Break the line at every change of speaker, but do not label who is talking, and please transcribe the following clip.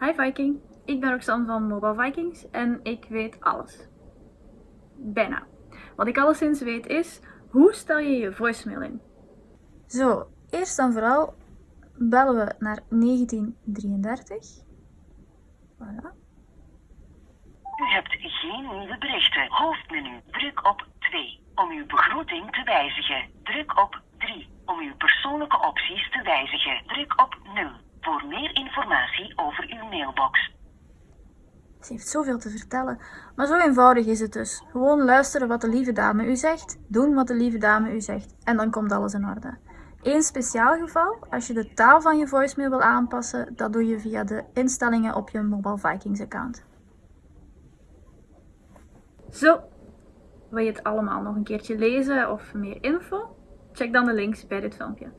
Hi Viking, ik ben Roxanne van Mobile Vikings en ik weet alles. Bijna. Wat ik alleszins weet is, hoe stel je je voicemail in? Zo, eerst en vooral bellen we naar 1933. Voilà.
U hebt geen nieuwe berichten. Hoofdmenu. Druk op 2 om uw begroeting te wijzigen. Druk op 3 om uw persoonlijke opties te wijzigen. Druk op 0 voor meer informatie over uw mailbox.
Ze heeft zoveel te vertellen, maar zo eenvoudig is het dus. Gewoon luisteren wat de lieve dame u zegt, doen wat de lieve dame u zegt en dan komt alles in orde. Eén speciaal geval, als je de taal van je voicemail wil aanpassen, dat doe je via de instellingen op je Mobile Vikings account. Zo, wil je het allemaal nog een keertje lezen of meer info? Check dan de links bij dit filmpje.